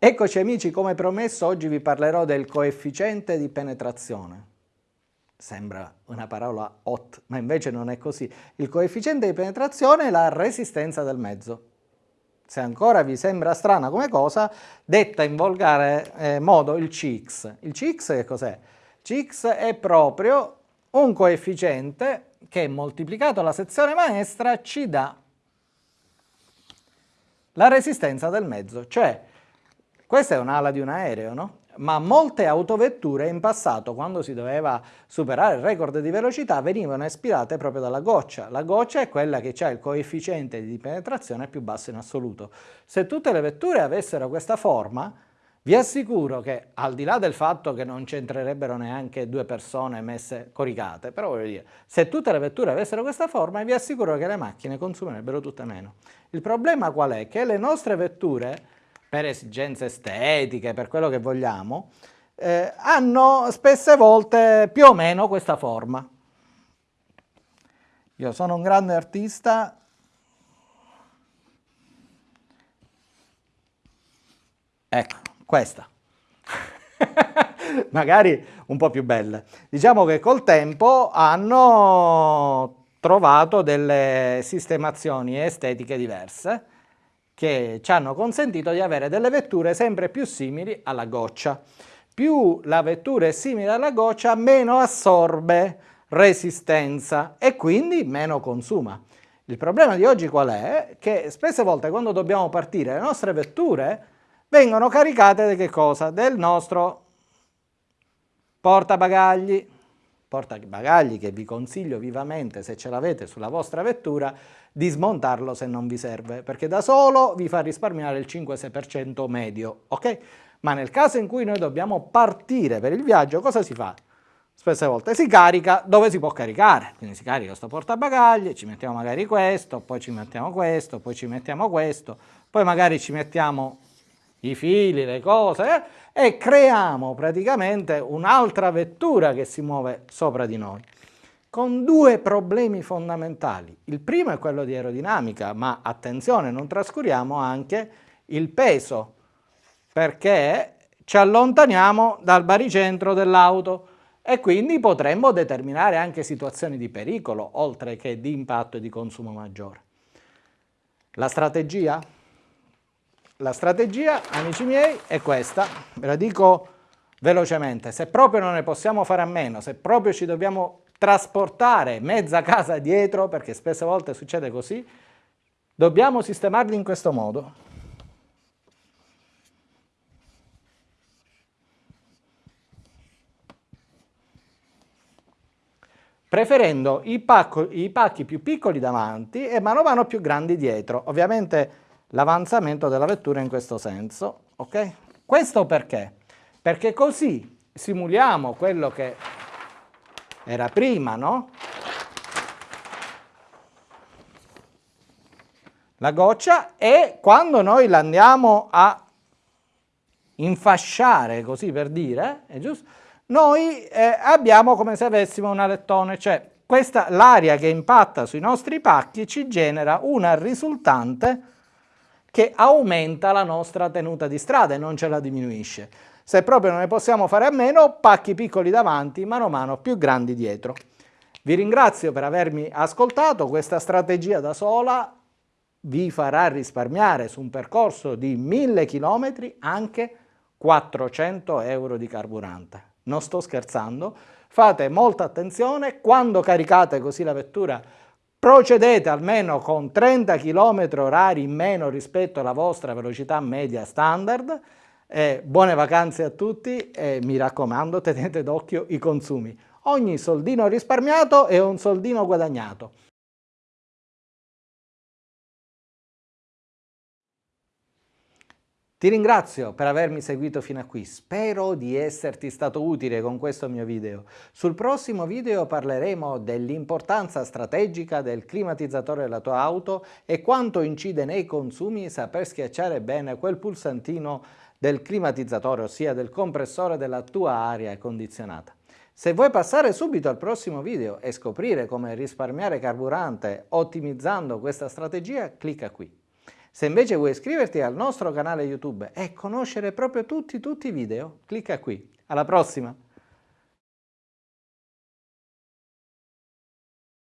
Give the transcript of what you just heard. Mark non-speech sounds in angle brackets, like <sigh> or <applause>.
Eccoci amici, come promesso oggi vi parlerò del coefficiente di penetrazione. Sembra una parola hot, ma invece non è così. Il coefficiente di penetrazione è la resistenza del mezzo. Se ancora vi sembra strana come cosa, detta in volgare eh, modo il CX. Il CX che cos'è? CX è proprio un coefficiente che moltiplicato la sezione maestra ci dà la resistenza del mezzo, cioè questa è un'ala di un aereo, no? Ma molte autovetture in passato, quando si doveva superare il record di velocità, venivano ispirate proprio dalla goccia. La goccia è quella che ha il coefficiente di penetrazione più basso in assoluto. Se tutte le vetture avessero questa forma, vi assicuro che, al di là del fatto che non c'entrerebbero neanche due persone messe coricate, però voglio dire, se tutte le vetture avessero questa forma, vi assicuro che le macchine consumerebbero tutte meno. Il problema qual è? Che le nostre vetture per esigenze estetiche, per quello che vogliamo, eh, hanno spesse volte più o meno questa forma. Io sono un grande artista, ecco, questa. <laughs> Magari un po' più belle. Diciamo che col tempo hanno trovato delle sistemazioni estetiche diverse, che ci hanno consentito di avere delle vetture sempre più simili alla goccia. Più la vettura è simile alla goccia, meno assorbe resistenza e quindi meno consuma. Il problema di oggi qual è? Che spesse volte quando dobbiamo partire le nostre vetture vengono caricate di che cosa? Del nostro portabagagli, portabagagli che vi consiglio vivamente se ce l'avete sulla vostra vettura di smontarlo se non vi serve, perché da solo vi fa risparmiare il 5-6% medio, ok? Ma nel caso in cui noi dobbiamo partire per il viaggio, cosa si fa? Spesse volte si carica dove si può caricare, quindi si carica questo portabagagli, ci mettiamo magari questo, poi ci mettiamo questo, poi ci mettiamo questo, poi magari ci mettiamo i fili, le cose eh, e creiamo praticamente un'altra vettura che si muove sopra di noi con due problemi fondamentali. Il primo è quello di aerodinamica, ma attenzione, non trascuriamo anche il peso, perché ci allontaniamo dal baricentro dell'auto e quindi potremmo determinare anche situazioni di pericolo, oltre che di impatto e di consumo maggiore. La strategia? La strategia, amici miei, è questa, ve la dico velocemente, se proprio non ne possiamo fare a meno, se proprio ci dobbiamo trasportare mezza casa dietro, perché spesse volte succede così, dobbiamo sistemarli in questo modo. preferendo i, pacco, i, pacchi più piccoli davanti e mano a mano più grandi dietro. Ovviamente l'avanzamento della vettura in questo senso. ok? Questo perché? Perché così simuliamo quello che era prima, no? La goccia e quando noi la andiamo a infasciare, così per dire, è giusto? Noi eh, abbiamo come se avessimo un alettone, cioè l'aria che impatta sui nostri pacchi ci genera una risultante che aumenta la nostra tenuta di strada e non ce la diminuisce. Se proprio non ne possiamo fare a meno, pacchi piccoli davanti, mano a mano più grandi dietro. Vi ringrazio per avermi ascoltato, questa strategia da sola vi farà risparmiare su un percorso di 1000 km anche 400 euro di carburante. Non sto scherzando, fate molta attenzione, quando caricate così la vettura procedete almeno con 30 km orari in meno rispetto alla vostra velocità media standard eh, buone vacanze a tutti e mi raccomando <laughs> tenete d'occhio i consumi. Ogni soldino risparmiato è un soldino guadagnato. Ti ringrazio per avermi seguito fino a qui, spero di esserti stato utile con questo mio video. Sul prossimo video parleremo dell'importanza strategica del climatizzatore della tua auto e quanto incide nei consumi saper schiacciare bene quel pulsantino del climatizzatore, ossia del compressore della tua aria condizionata. Se vuoi passare subito al prossimo video e scoprire come risparmiare carburante ottimizzando questa strategia, clicca qui. Se invece vuoi iscriverti al nostro canale YouTube e conoscere proprio tutti, tutti i video, clicca qui. Alla prossima!